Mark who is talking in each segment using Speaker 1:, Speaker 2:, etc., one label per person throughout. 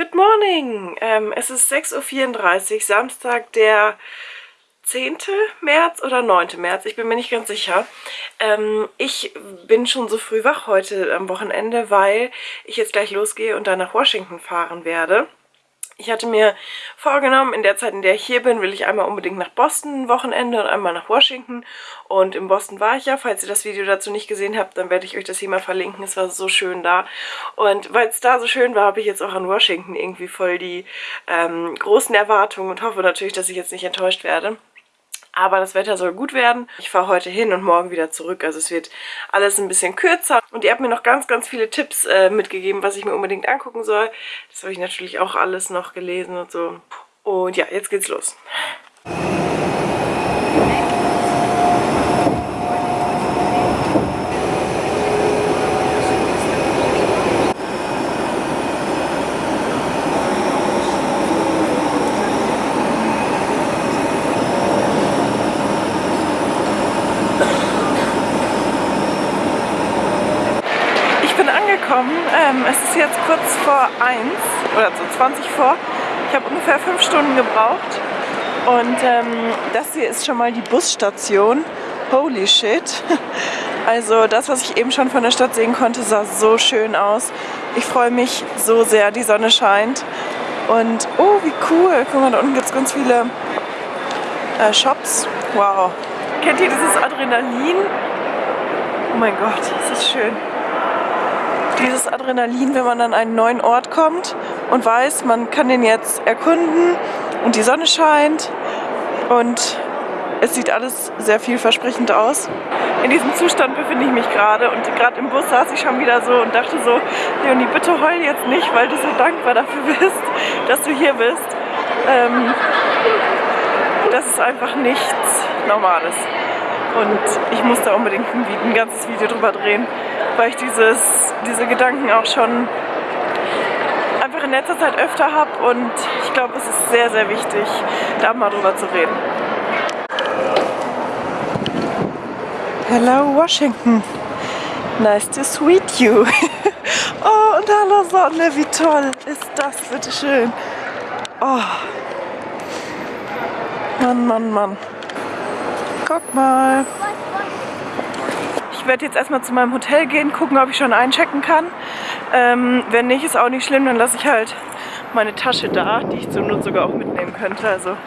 Speaker 1: Good morning! Ähm, es ist 6.34 Uhr, Samstag, der 10. März oder 9. März, ich bin mir nicht ganz sicher. Ähm, ich bin schon so früh wach heute am Wochenende, weil ich jetzt gleich losgehe und dann nach Washington fahren werde. Ich hatte mir vorgenommen, in der Zeit, in der ich hier bin, will ich einmal unbedingt nach Boston ein Wochenende und einmal nach Washington. Und in Boston war ich ja. Falls ihr das Video dazu nicht gesehen habt, dann werde ich euch das hier mal verlinken. Es war so schön da. Und weil es da so schön war, habe ich jetzt auch an Washington irgendwie voll die ähm, großen Erwartungen und hoffe natürlich, dass ich jetzt nicht enttäuscht werde. Aber das Wetter soll gut werden. Ich fahre heute hin und morgen wieder zurück. Also es wird alles ein bisschen kürzer. Und ihr habt mir noch ganz, ganz viele Tipps äh, mitgegeben, was ich mir unbedingt angucken soll. Das habe ich natürlich auch alles noch gelesen und so. Und ja, jetzt geht's los. angekommen. Ähm, es ist jetzt kurz vor 1 oder so 20 vor. Ich habe ungefähr 5 Stunden gebraucht. Und ähm, das hier ist schon mal die Busstation. Holy shit. Also das, was ich eben schon von der Stadt sehen konnte, sah so schön aus. Ich freue mich so sehr, die Sonne scheint. Und oh, wie cool. Guck mal, da unten gibt es ganz viele äh, Shops. Wow. Kennt ihr dieses Adrenalin? Oh mein Gott, das ist schön dieses Adrenalin, wenn man an einen neuen Ort kommt und weiß, man kann den jetzt erkunden und die Sonne scheint und es sieht alles sehr vielversprechend aus. In diesem Zustand befinde ich mich gerade und gerade im Bus saß ich schon wieder so und dachte so, Leonie, bitte heul jetzt nicht, weil du so dankbar dafür bist, dass du hier bist. Ähm, das ist einfach nichts Normales. Und ich muss da unbedingt ein, ein ganzes Video drüber drehen, weil ich dieses, diese Gedanken auch schon einfach in letzter Zeit öfter habe und ich glaube, es ist sehr, sehr wichtig, da mal drüber zu reden. Hello Washington. Nice to sweet you. oh, und hallo Sonne, wie toll ist das, bitte schön. Oh. Mann, Mann, Mann. Guck mal. Ich werde jetzt erstmal zu meinem Hotel gehen, gucken, ob ich schon einchecken kann. Ähm, wenn nicht, ist auch nicht schlimm, dann lasse ich halt meine Tasche da, die ich zur Not sogar auch mitnehmen könnte. Also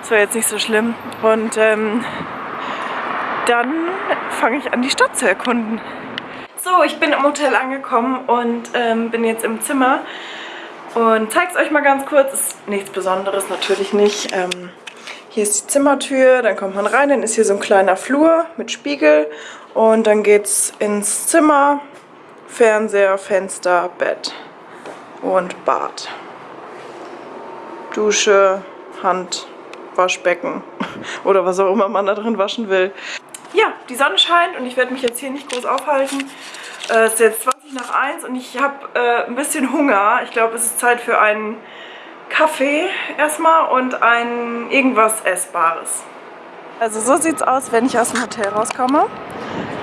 Speaker 1: das wäre jetzt nicht so schlimm. Und ähm, dann fange ich an, die Stadt zu erkunden. So, ich bin im Hotel angekommen und ähm, bin jetzt im Zimmer und zeige es euch mal ganz kurz. Ist nichts Besonderes, natürlich nicht. Ähm, hier ist die Zimmertür, dann kommt man rein, dann ist hier so ein kleiner Flur mit Spiegel und dann geht's ins Zimmer, Fernseher, Fenster, Bett und Bad. Dusche, Hand, Waschbecken oder was auch immer man da drin waschen will. Ja, die Sonne scheint und ich werde mich jetzt hier nicht groß aufhalten. Äh, es ist jetzt 20 nach 1 und ich habe äh, ein bisschen Hunger. Ich glaube, es ist Zeit für einen Kaffee erstmal und ein irgendwas Essbares. Also so sieht es aus, wenn ich aus dem Hotel rauskomme.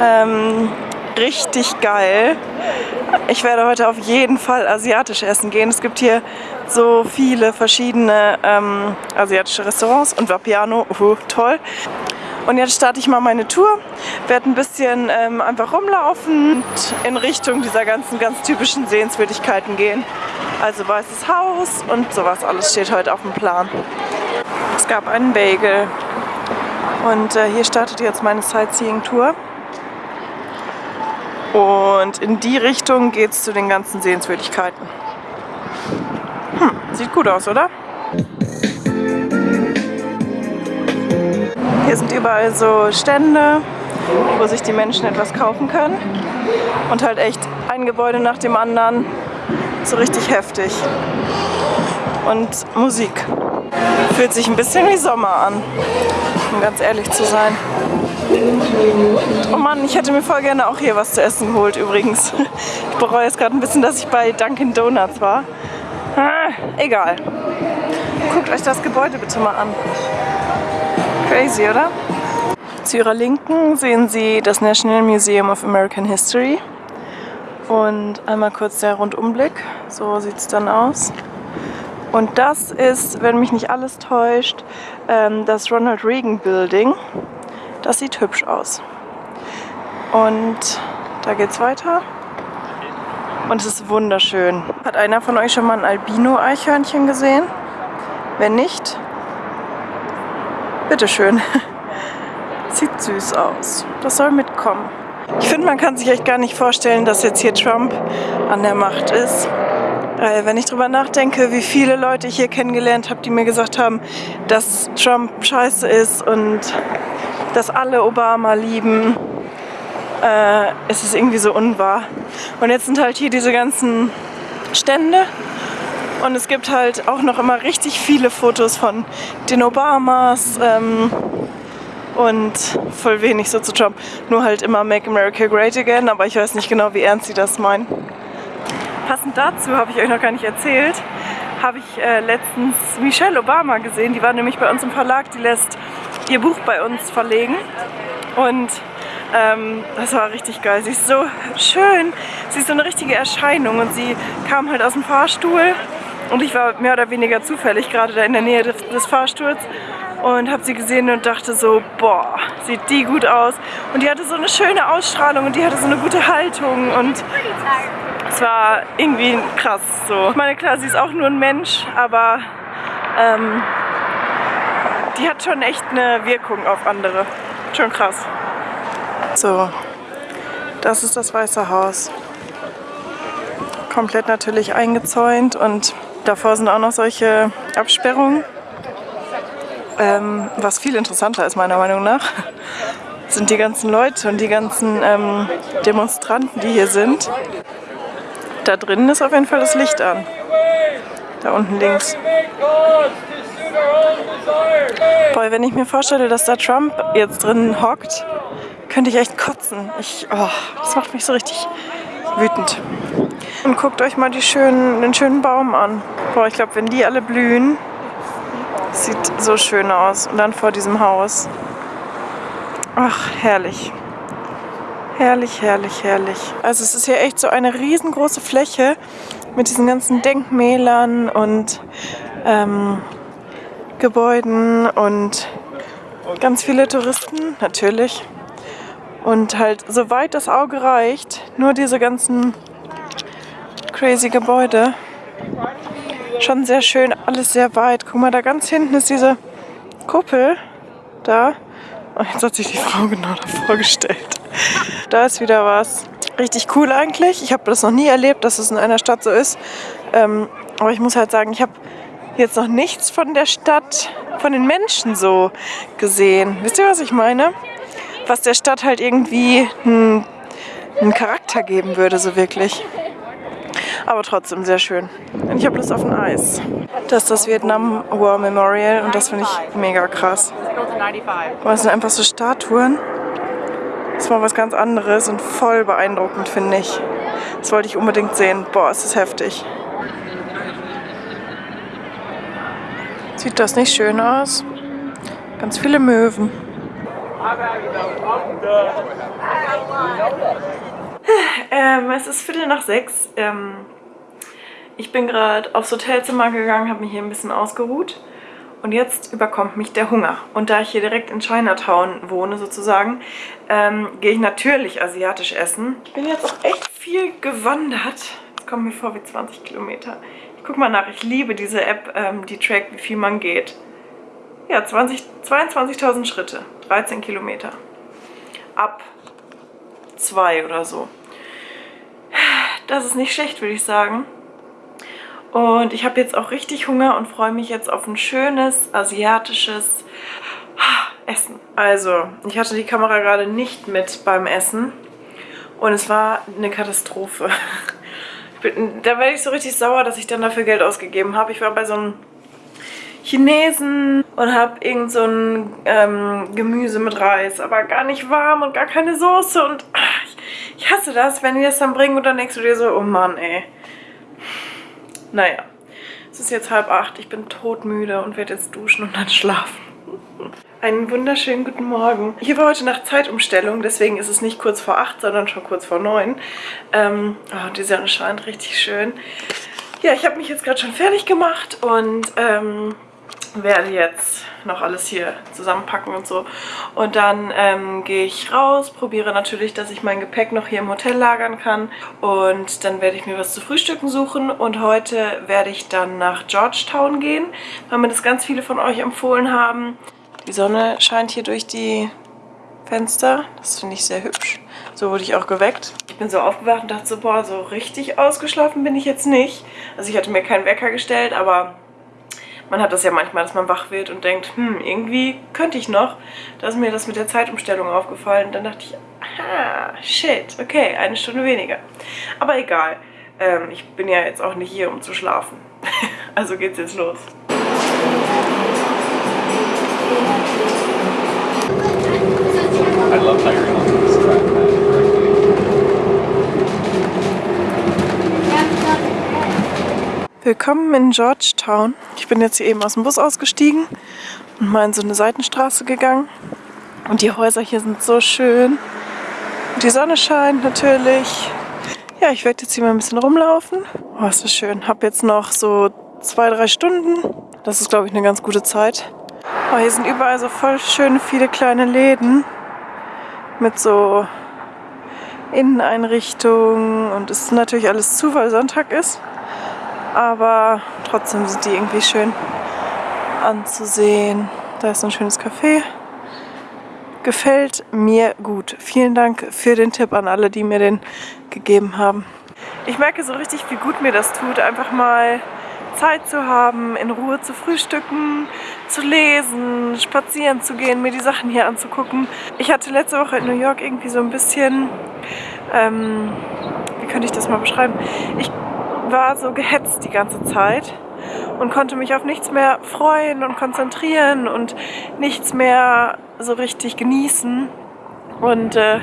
Speaker 1: Ähm, richtig geil. Ich werde heute auf jeden Fall asiatisch essen gehen. Es gibt hier so viele verschiedene ähm, asiatische Restaurants und Vapiano, uh, toll. Und jetzt starte ich mal meine Tour, werde ein bisschen ähm, einfach rumlaufen und in Richtung dieser ganzen ganz typischen Sehenswürdigkeiten gehen. Also Weißes Haus und sowas alles steht heute auf dem Plan. Es gab einen Bagel und äh, hier startet jetzt meine Sightseeing-Tour. Und in die Richtung geht es zu den ganzen Sehenswürdigkeiten. Hm, sieht gut aus, oder? Hier sind überall so Stände, wo sich die Menschen etwas kaufen können. Und halt echt ein Gebäude nach dem anderen. So richtig heftig. Und Musik. Fühlt sich ein bisschen wie Sommer an, um ganz ehrlich zu sein. Oh Mann, ich hätte mir voll gerne auch hier was zu essen geholt übrigens. Ich bereue jetzt gerade ein bisschen, dass ich bei Dunkin Donuts war. Ah, egal. Guckt euch das Gebäude bitte mal an. Crazy, oder? Zu ihrer Linken sehen Sie das National Museum of American History. Und einmal kurz der Rundumblick. So sieht es dann aus. Und das ist, wenn mich nicht alles täuscht, ähm, das Ronald Reagan Building. Das sieht hübsch aus. Und da geht's weiter. Und es ist wunderschön. Hat einer von euch schon mal ein Albino-Eichhörnchen gesehen? Wenn nicht, bitteschön. Sieht süß aus. Das soll mitkommen. Ich finde, man kann sich echt gar nicht vorstellen, dass jetzt hier Trump an der Macht ist. Äh, wenn ich drüber nachdenke, wie viele Leute ich hier kennengelernt habe, die mir gesagt haben, dass Trump scheiße ist und dass alle Obama lieben, äh, ist es irgendwie so unwahr. Und jetzt sind halt hier diese ganzen Stände und es gibt halt auch noch immer richtig viele Fotos von den Obamas ähm, und voll wenig so zu Trump. Nur halt immer Make America Great Again, aber ich weiß nicht genau, wie ernst sie das meinen. Passend dazu habe ich euch noch gar nicht erzählt, habe ich äh, letztens Michelle Obama gesehen. Die war nämlich bei uns im Verlag, die lässt ihr Buch bei uns verlegen. Und ähm, das war richtig geil. Sie ist so schön. Sie ist so eine richtige Erscheinung und sie kam halt aus dem Fahrstuhl und ich war mehr oder weniger zufällig gerade da in der Nähe des, des Fahrstuhls und habe sie gesehen und dachte so, boah, sieht die gut aus. Und die hatte so eine schöne Ausstrahlung und die hatte so eine gute Haltung und es war irgendwie krass so. Ich meine, klar, sie ist auch nur ein Mensch, aber ähm, die hat schon echt eine Wirkung auf andere. Schon krass. So, das ist das Weiße Haus. Komplett natürlich eingezäunt und davor sind auch noch solche Absperrungen. Ähm, was viel interessanter ist meiner Meinung nach, sind die ganzen Leute und die ganzen ähm, Demonstranten, die hier sind. Da drinnen ist auf jeden Fall das Licht an. Da unten links. Boah, wenn ich mir vorstelle, dass da Trump jetzt drin hockt, könnte ich echt kotzen. Ich, oh, das macht mich so richtig wütend. Und guckt euch mal schönen, den schönen Baum an. Boah, ich glaube, wenn die alle blühen, Sieht so schön aus. Und dann vor diesem Haus. Ach, herrlich. Herrlich, herrlich, herrlich. Also es ist hier echt so eine riesengroße Fläche mit diesen ganzen Denkmälern und ähm, Gebäuden und ganz viele Touristen, natürlich. Und halt, soweit das Auge reicht, nur diese ganzen crazy Gebäude. Schon sehr schön, alles sehr weit. Guck mal, da ganz hinten ist diese Kuppel. Da. Oh, jetzt hat sich die Frau genau davor gestellt. Da ist wieder was. Richtig cool eigentlich. Ich habe das noch nie erlebt, dass es in einer Stadt so ist. Ähm, aber ich muss halt sagen, ich habe jetzt noch nichts von der Stadt, von den Menschen so gesehen. Wisst ihr, was ich meine? Was der Stadt halt irgendwie einen Charakter geben würde, so wirklich aber trotzdem sehr schön. Und ich habe Lust auf ein Eis. Das ist das Vietnam War Memorial und das finde ich mega krass. Das sind einfach so Statuen. Das ist mal was ganz anderes und voll beeindruckend, finde ich. Das wollte ich unbedingt sehen. Boah, ist das heftig. Sieht das nicht schön aus? Ganz viele Möwen. Ähm, es ist Viertel nach sechs. Ähm, ich bin gerade aufs Hotelzimmer gegangen, habe mich hier ein bisschen ausgeruht. Und jetzt überkommt mich der Hunger. Und da ich hier direkt in Chinatown wohne sozusagen, ähm, gehe ich natürlich asiatisch essen. Ich bin jetzt auch echt viel gewandert. Es kommt mir vor wie 20 Kilometer. Ich guck mal nach, ich liebe diese App, ähm, die trackt, wie viel man geht. Ja, 22.000 Schritte, 13 Kilometer. Ab zwei oder so. Das ist nicht schlecht, würde ich sagen. Und ich habe jetzt auch richtig Hunger und freue mich jetzt auf ein schönes asiatisches Essen. Also, ich hatte die Kamera gerade nicht mit beim Essen und es war eine Katastrophe. Bin, da werde ich so richtig sauer, dass ich dann dafür Geld ausgegeben habe. Ich war bei so einem Chinesen und habe irgend so ein ähm, Gemüse mit Reis, aber gar nicht warm und gar keine Soße und ach, ich, ich hasse das, wenn die das dann bringen und dann denkst du dir so, oh Mann, ey. Naja, es ist jetzt halb acht, ich bin todmüde und werde jetzt duschen und dann schlafen. Einen wunderschönen guten Morgen. Hier war heute Nacht Zeitumstellung, deswegen ist es nicht kurz vor acht, sondern schon kurz vor neun. Ähm, oh, die Sonne scheint richtig schön. Ja, ich habe mich jetzt gerade schon fertig gemacht und ähm, werde jetzt noch alles hier zusammenpacken und so. Und dann ähm, gehe ich raus, probiere natürlich, dass ich mein Gepäck noch hier im Hotel lagern kann. Und dann werde ich mir was zu frühstücken suchen. Und heute werde ich dann nach Georgetown gehen, weil mir das ganz viele von euch empfohlen haben. Die Sonne scheint hier durch die Fenster. Das finde ich sehr hübsch. So wurde ich auch geweckt. Ich bin so aufgewacht und dachte so, boah, so richtig ausgeschlafen bin ich jetzt nicht. Also ich hatte mir keinen Wecker gestellt, aber man hat das ja manchmal, dass man wach wird und denkt, hm, irgendwie könnte ich noch. Da ist mir das mit der Zeitumstellung aufgefallen. Dann dachte ich, aha, shit, okay, eine Stunde weniger. Aber egal, ähm, ich bin ja jetzt auch nicht hier, um zu schlafen. also geht's jetzt los. I love how you're on this track, Willkommen in Georgetown. Ich bin jetzt hier eben aus dem Bus ausgestiegen und mal in so eine Seitenstraße gegangen. Und die Häuser hier sind so schön. Und die Sonne scheint natürlich. Ja, ich werde jetzt hier mal ein bisschen rumlaufen. Oh, ist das schön. Hab jetzt noch so zwei, drei Stunden. Das ist, glaube ich, eine ganz gute Zeit. Oh, hier sind überall so voll schöne, viele kleine Läden mit so Inneneinrichtungen. Und es ist natürlich alles zu, weil Sonntag ist aber trotzdem sind die irgendwie schön anzusehen. Da ist ein schönes Café. Gefällt mir gut. Vielen Dank für den Tipp an alle, die mir den gegeben haben. Ich merke so richtig, wie gut mir das tut, einfach mal Zeit zu haben, in Ruhe zu frühstücken, zu lesen, spazieren zu gehen, mir die Sachen hier anzugucken. Ich hatte letzte Woche in New York irgendwie so ein bisschen, ähm, wie könnte ich das mal beschreiben? Ich war so gehetzt die ganze Zeit und konnte mich auf nichts mehr freuen und konzentrieren und nichts mehr so richtig genießen. Und äh,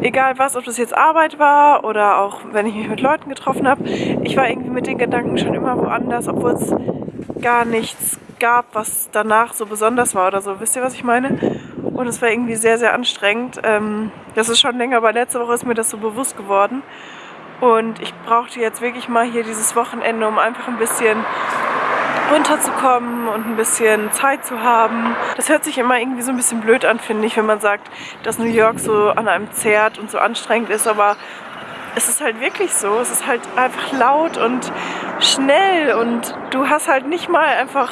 Speaker 1: egal was, ob das jetzt Arbeit war oder auch wenn ich mich mit Leuten getroffen habe, ich war irgendwie mit den Gedanken schon immer woanders, obwohl es gar nichts gab, was danach so besonders war oder so. Wisst ihr, was ich meine? Und es war irgendwie sehr, sehr anstrengend. Ähm, das ist schon länger, aber letzte Woche ist mir das so bewusst geworden. Und ich brauchte jetzt wirklich mal hier dieses Wochenende, um einfach ein bisschen runterzukommen und ein bisschen Zeit zu haben. Das hört sich immer irgendwie so ein bisschen blöd an, finde ich, wenn man sagt, dass New York so an einem zehrt und so anstrengend ist, aber es ist halt wirklich so. Es ist halt einfach laut und schnell und du hast halt nicht mal einfach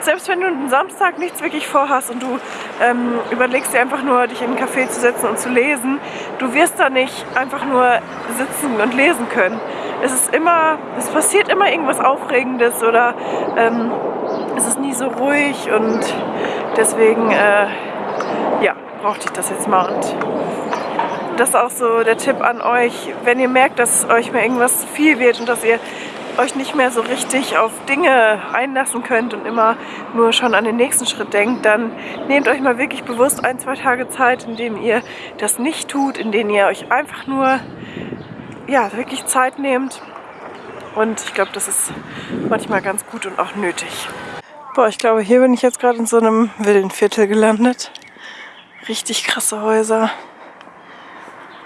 Speaker 1: selbst wenn du einen Samstag nichts wirklich vorhast und du ähm, überlegst dir einfach nur, dich in einen Café zu setzen und zu lesen, du wirst da nicht einfach nur sitzen und lesen können. Es ist immer, es passiert immer irgendwas Aufregendes oder ähm, es ist nie so ruhig und deswegen, äh, ja, brauchte ich das jetzt mal. Und das ist auch so der Tipp an euch, wenn ihr merkt, dass euch mal irgendwas zu viel wird und dass ihr euch nicht mehr so richtig auf Dinge einlassen könnt und immer nur schon an den nächsten Schritt denkt, dann nehmt euch mal wirklich bewusst ein, zwei Tage Zeit, in denen ihr das nicht tut, in denen ihr euch einfach nur ja, wirklich Zeit nehmt. Und ich glaube, das ist manchmal ganz gut und auch nötig. Boah, ich glaube, hier bin ich jetzt gerade in so einem Villenviertel gelandet. Richtig krasse Häuser.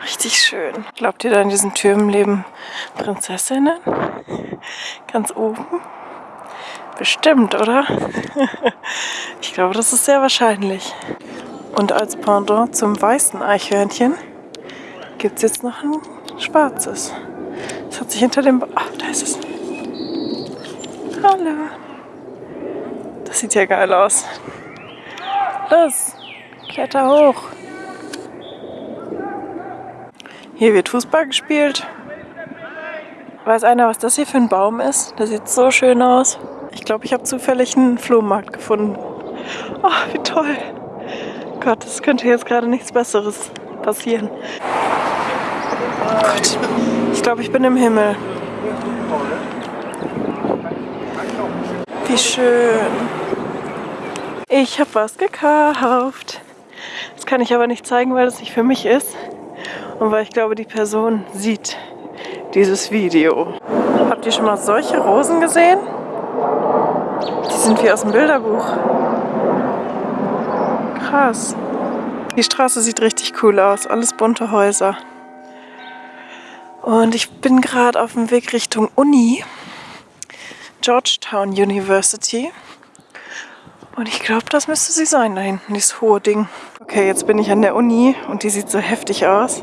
Speaker 1: Richtig schön. Glaubt ihr, da in diesen Türmen leben Prinzessinnen? Ganz oben? Bestimmt, oder? ich glaube, das ist sehr wahrscheinlich. Und als Pendant zum weißen Eichhörnchen gibt es jetzt noch ein schwarzes. Das hat sich hinter dem... Ach, da ist es. Hallo. Das sieht ja geil aus. Los, kletter hoch. Hier wird Fußball gespielt. Weiß einer, was das hier für ein Baum ist? Das sieht so schön aus. Ich glaube, ich habe zufällig einen Flohmarkt gefunden. Oh, wie toll. Gott, es könnte jetzt gerade nichts Besseres passieren. Gott, ich glaube, ich bin im Himmel. Wie schön. Ich habe was gekauft. Das kann ich aber nicht zeigen, weil das nicht für mich ist. Und weil ich glaube, die Person sieht dieses Video. Habt ihr schon mal solche Rosen gesehen? Die sind wie aus dem Bilderbuch. Krass. Die Straße sieht richtig cool aus. Alles bunte Häuser. Und ich bin gerade auf dem Weg Richtung Uni. Georgetown University. Und ich glaube, das müsste sie sein da hinten, dieses hohe Ding. Okay, jetzt bin ich an der Uni und die sieht so heftig aus.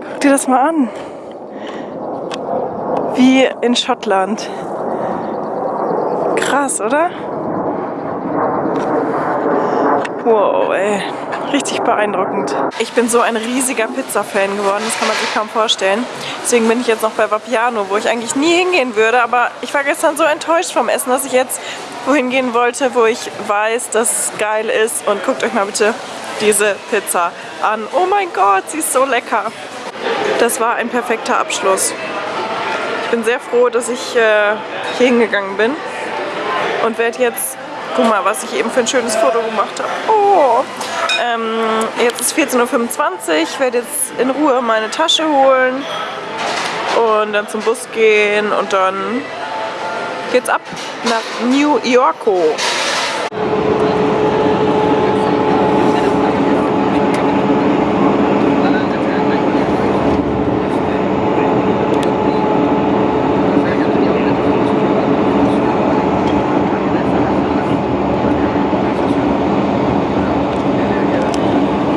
Speaker 1: Guck dir das mal an. Wie in Schottland. Krass, oder? Wow, ey. Richtig beeindruckend. Ich bin so ein riesiger Pizza-Fan geworden, das kann man sich kaum vorstellen. Deswegen bin ich jetzt noch bei Vapiano, wo ich eigentlich nie hingehen würde. Aber ich war gestern so enttäuscht vom Essen, dass ich jetzt wohin gehen wollte, wo ich weiß, dass es geil ist. Und guckt euch mal bitte diese Pizza an. Oh mein Gott, sie ist so lecker. Das war ein perfekter Abschluss. Bin sehr froh, dass ich äh, hier hingegangen bin und werde jetzt, guck mal, was ich eben für ein schönes Foto gemacht habe. Oh, ähm, jetzt ist 14.25 Uhr, ich werde jetzt in Ruhe meine Tasche holen und dann zum Bus gehen und dann geht's ab nach New Yorko.